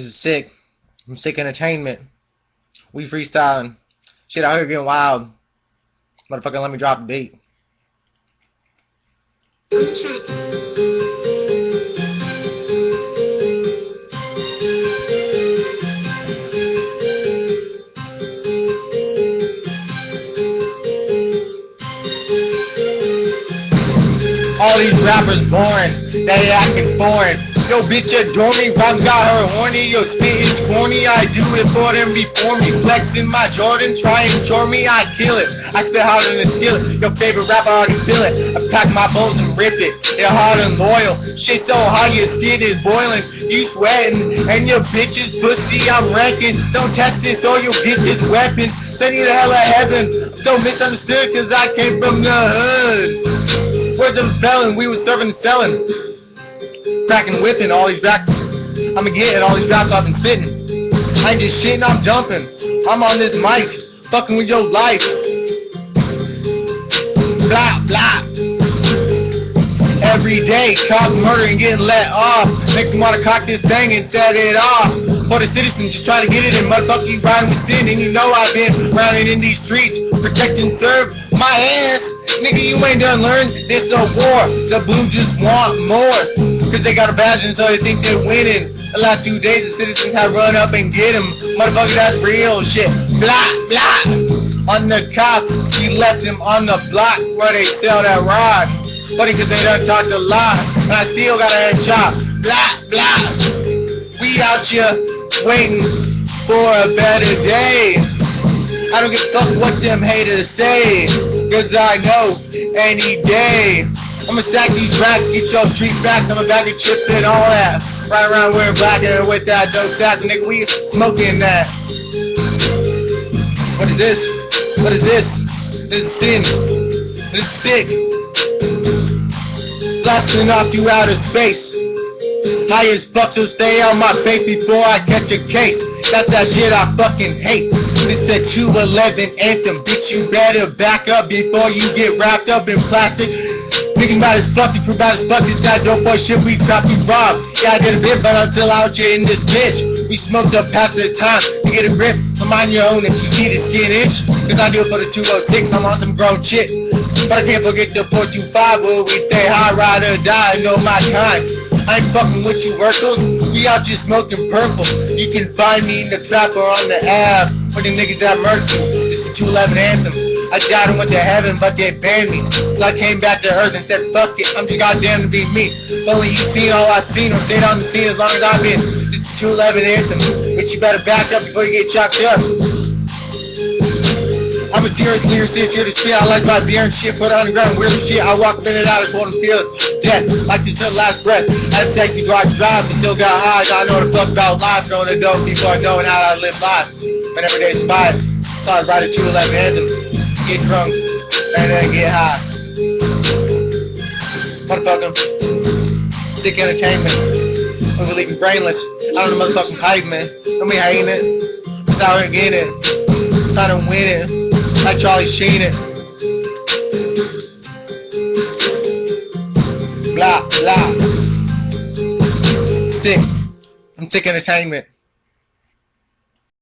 This is sick. I'm sick entertainment. We freestyling. Shit out here getting wild. Motherfucker, let me drop the beat. All these rappers boring, they acting foreign. Yo, bitch, adore me, rhymes got her horny. Yo, spit is corny, I do it for them before me. Flexing my Jordan, try and shore me, I kill it. I spit harder than a skillet. Your favorite rapper already feel it. I pack my bones and rip it. They're hard and loyal. Shit so hot, your skin is boiling. You sweating, and your bitch's pussy I'm ranking. Don't test this or you'll get this weapon. Send you to hell of heaven. So misunderstood, cause I came from the hood. Where's the felon? We was serving and selling. Cracking whipping all these racks. I'ma get all these raps I've been spitting. I ain't just shitting, I'm jumping. I'm on this mic, fucking with your life. Blah, blah. Every day, cops murdering, getting let off. Makes me wanna cock this thing and set it off. For the citizens, just try to get it in. Motherfucker, you riding with sin, and you know I've been running in these streets, protect and serve my ass. Nigga, you ain't done learn. This a war. The Blues just want more. Cause they got a badge and so they think they're winning. The last few days the citizens have run up and get him. Motherfucker, that's real shit. Blah, blah. On the cop, he left him on the block where they sell that rod. Funny cause they done talked a lot. And I still got a headshot. Blah, blah. We out here waiting for a better day. I don't give a fuck what them haters say. Cause I know any day I'ma stack these tracks, get your street facts, I'ma bag of chips and all that. Right around wearing black and with that dope stats, nigga, we smoking that. What is this? What is this? This is thin. This is sick. Blasting off to outer space. High as fuck, so stay on my face before I catch a case. That's that shit I fucking hate. This a 211 anthem, bitch. You better back up before you get wrapped up in plastic. Thinking about fuck, you bad as fuck. This that dope boy shit we cop you rob. Yeah, I did a bit, but I'm still out here in this bitch. We smoked up half the time to get a grip. I'm on your own if you need it, skin itch. Cause I do it for the 206, I'm on some grown shit. But I can't forget the 425 where we stay high, ride or die, know my kind. I ain't fucking with you, workers. We out here smoking purple. You can find me in the trap or on the app. For the niggas that murked you. Just the 211 anthem. I died and went to heaven, but they banned me. So I came back to earth and said, fuck it, I'm just goddamn to be me. When you seen all I've seen, or stayed on the scene as long as I've been. This is 211 anthem. But you better back up before you get chopped up. I'm a serious lyricist, here to spit. I like my beer and shit, put on the ground, weird shit. I walk in and out, I them feel death, like this the last breath. I take you drive, but still got high. I know the fuck about life, knowing the dope, people are knowing how I live life. But every day's five, so I write a 211 anthem, get drunk, and then get high. Motherfucker, sick entertainment. We were leaving brainless. I don't know motherfucking pipe, man. Don't be hating it. Just out here getting it. Trying to win it. Like Charlie Sheen it. Blah, blah. Sick. I'm sick entertainment.